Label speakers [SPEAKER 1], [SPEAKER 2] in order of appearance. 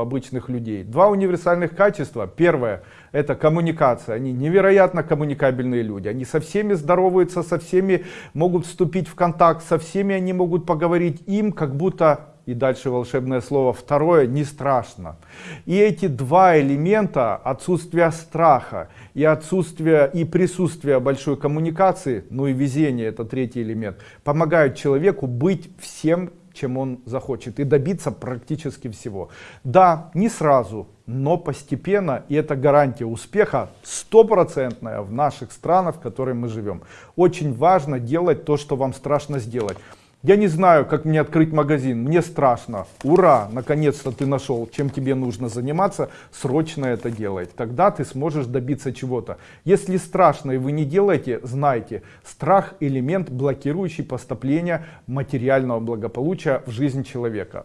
[SPEAKER 1] обычных людей. Два универсальных качества. Первое – это коммуникация. Они невероятно коммуникабельные люди. Они со всеми здороваются, со всеми могут вступить в контакт, со всеми они могут поговорить. Им как будто, и дальше волшебное слово, второе, не страшно. И эти два элемента, отсутствие страха и отсутствие и присутствие большой коммуникации, ну и везение, это третий элемент, помогают человеку быть всем чем он захочет и добиться практически всего. Да, не сразу, но постепенно, и это гарантия успеха стопроцентная в наших странах, в которых мы живем. Очень важно делать то, что вам страшно сделать. Я не знаю, как мне открыть магазин, мне страшно. Ура, наконец-то ты нашел, чем тебе нужно заниматься, срочно это делай. Тогда ты сможешь добиться чего-то. Если страшно и вы не делаете, знайте, страх элемент, блокирующий поступление материального благополучия в жизнь человека.